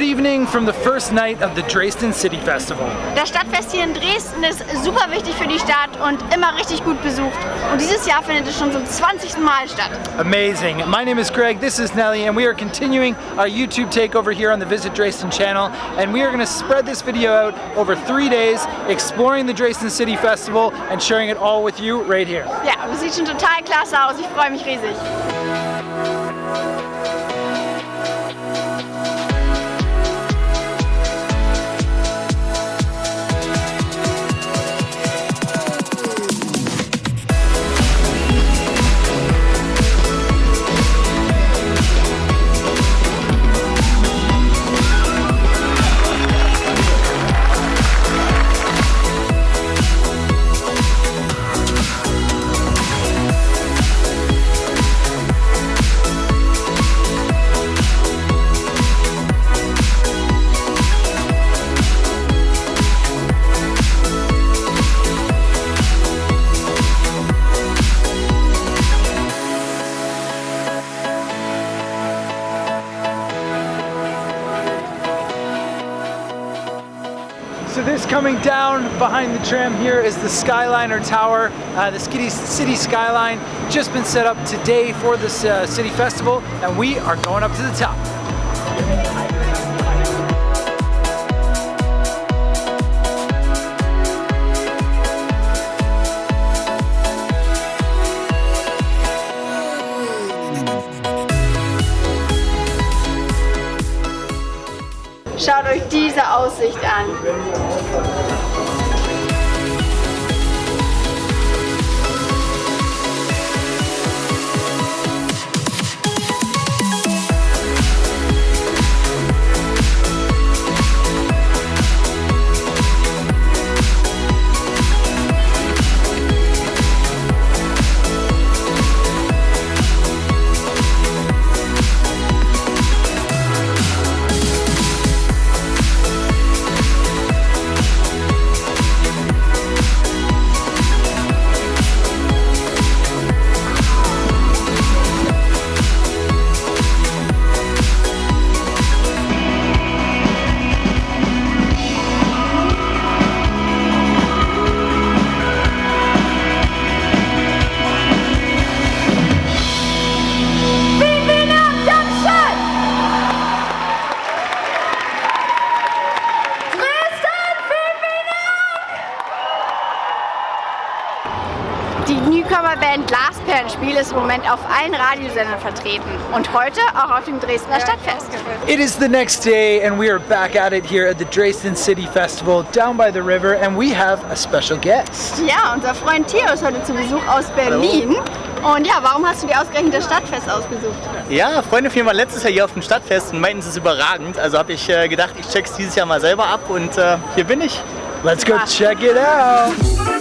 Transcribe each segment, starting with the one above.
Good evening from the first night of the Dresden City Festival. Das Stadtfest hier in Dresden ist super wichtig für die Stadt und immer richtig gut besucht. Und dieses Jahr findet es schon zum 20. Mal statt. Amazing. My name is Greg, this is Nelly, and we are continuing our YouTube takeover here on the Visit Dresden channel. And we are going to spread this video out over three days, exploring the Dresden City Festival and sharing it all with you right here. Ja, es sieht schon total klasse aus. Ich freue mich riesig. This coming down behind the tram here is the Skyliner Tower. Uh, the city, city skyline just been set up today for this uh, city festival and we are going up to the top. Diese Aussicht an. Die Newcomer-Band Glasperlenspiel ist im Moment auf allen Radiosendern vertreten und heute auch auf dem Dresdner Stadtfest. It is the next day and we are back at it here at the Dresden City Festival down by the river and we have a special guest. Ja, unser Freund Theo ist heute zu Besuch aus Berlin. Und ja, warum hast du dir ausgerechnet das Stadtfest ausgesucht? Ja, Freunde von mir waren letztes Jahr hier auf dem Stadtfest und meinten, es ist überragend. Also habe ich äh, gedacht, ich check's dieses Jahr mal selber ab und äh, hier bin ich. Let's go check it out.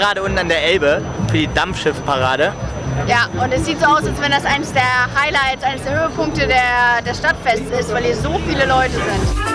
Gerade unten an der Elbe für die Dampfschiffparade. Ja, und es sieht so aus, als wenn das eines der Highlights, eines der Höhepunkte der, des Stadtfests ist, weil hier so viele Leute sind.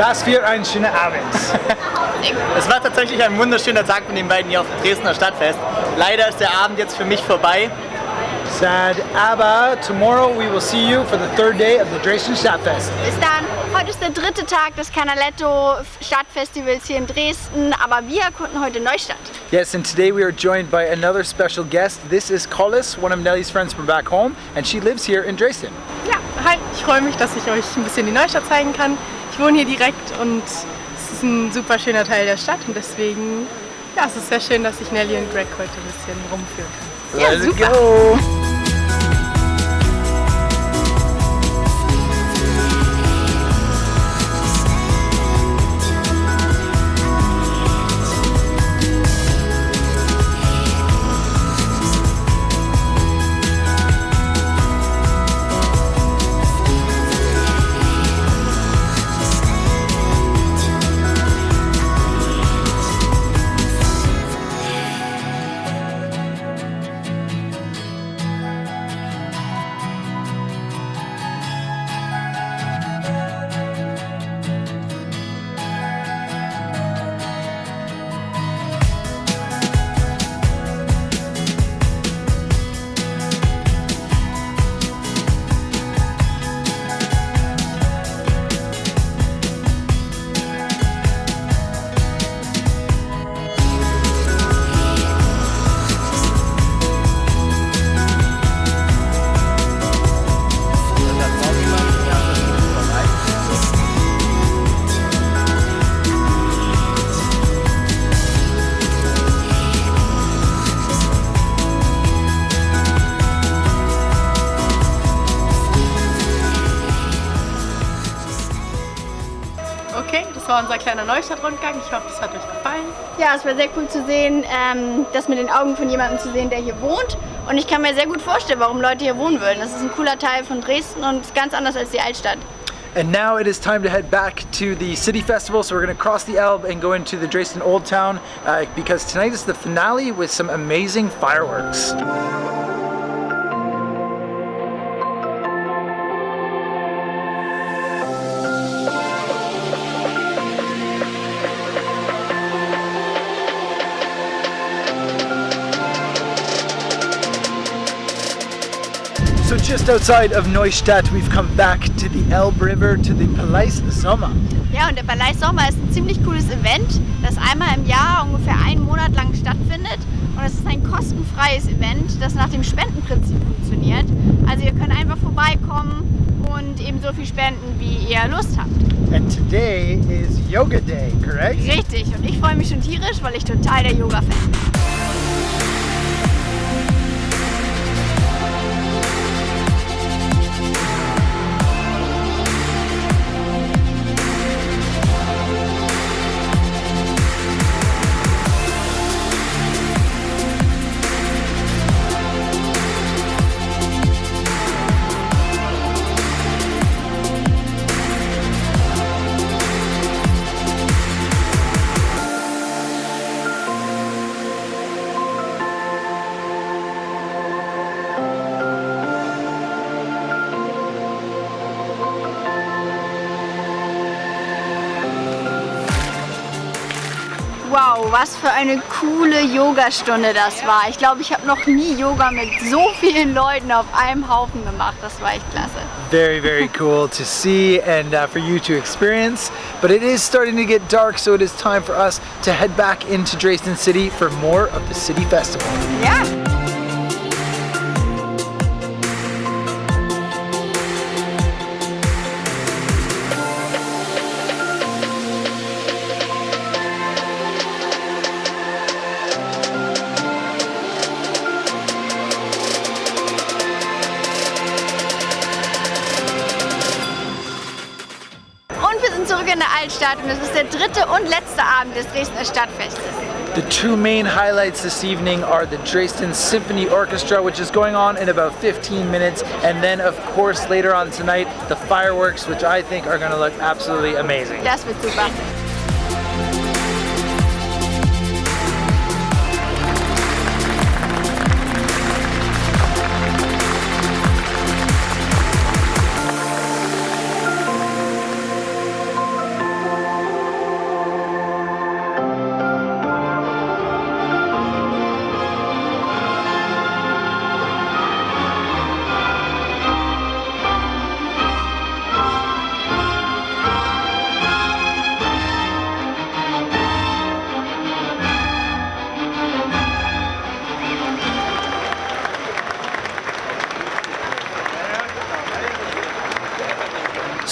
Was für ein schöner Abend. Es war tatsächlich ein wunderschöner Tag mit den beiden hier auf dem Dresdner Stadtfest. Leider ist der Abend jetzt für mich vorbei. Sad, aber tomorrow we will see you for the third day of the Dresden Stadtfest. Bis dann. Heute ist der dritte Tag des Canaletto Stadtfestivals hier in Dresden, aber wir erkunden heute Neustadt. Yes, and today we are joined by another special guest. This is Collis, one of Nelly's friends from back home, and she lives here in Dresden. Ja, hi, ich freue mich, dass ich euch ein bisschen die Neustadt zeigen kann. Wohne hier direkt und es ist ein super schöner Teil der Stadt und deswegen, ja, es ist sehr schön, dass ich Nelly und Greg heute ein bisschen rumführen kann. Ja, Let's super. go! War unser kleiner Neustadt-Rundgang. Ich hoffe, es hat euch gefallen. Ja, es war sehr cool zu sehen, ähm, das mit den Augen von jemandem zu sehen, der hier wohnt. Und ich kann mir sehr gut vorstellen, warum Leute hier wohnen würden. Das ist ein cooler Teil von Dresden und ist ganz anders als die Altstadt. And now it is time to head back to the city festival. So we're going to cross the Elbe and go into the Dresden Old Town uh, because tonight is the finale with some amazing fireworks. So just outside of Neustadt, we've come back to the Elbe River, to the Palais Sommer. Ja, und der Palais Sommer ist ein ziemlich cooles Event, das einmal im Jahr ungefähr einen Monat lang stattfindet. Und es ist ein kostenfreies Event, das nach dem Spendenprinzip funktioniert. Also ihr könnt einfach vorbeikommen und eben so viel spenden, wie ihr Lust habt. And today is Yoga Day, correct? Richtig, und ich freue mich schon tierisch, weil ich total der Yoga-Fan bin. Was für eine coole Yogastunde das war. Ich glaube, ich habe noch nie Yoga mit so vielen Leuten auf einem Haufen gemacht. Das war echt klasse. Very, very cool to see and uh, for you to experience. But it is starting to get dark, so it is time for us to head back into Dresden City for more of the City Festival. Ja. In und es ist der dritte und letzte Abend des Dresdner Stadtfestes. The two main highlights this evening are the Dresden Symphony Orchestra, which is going on in about 15 minutes, and then, of course, later on tonight, the fireworks, which I think are going to look absolutely amazing. Das wird super.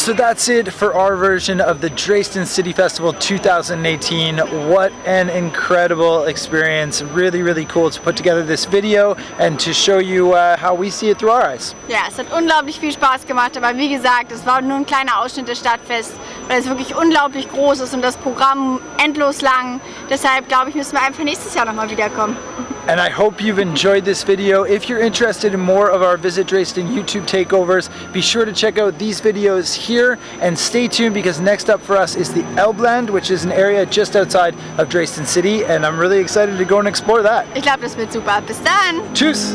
So that's it for our version of the Dresden City Festival 2018. What an incredible experience. Really, really cool to put together this video and to show you uh, how we see it through our eyes. Ja, es hat unglaublich viel Spaß gemacht, aber wie gesagt, es war nur ein kleiner Ausschnitt des Stadtfests, weil es wirklich unglaublich groß ist und das Programm endlos lang. Deshalb glaube ich, müssen wir einfach nächstes Jahr nochmal wiederkommen. And I hope you've enjoyed this video. If you're interested in more of our Visit Dresden YouTube takeovers, be sure to check out these videos here and stay tuned because next up for us is the Elbland, which is an area just outside of Dresden City and I'm really excited to go and explore that. Ich glaube, das wird super. Bis dann! Tschüss!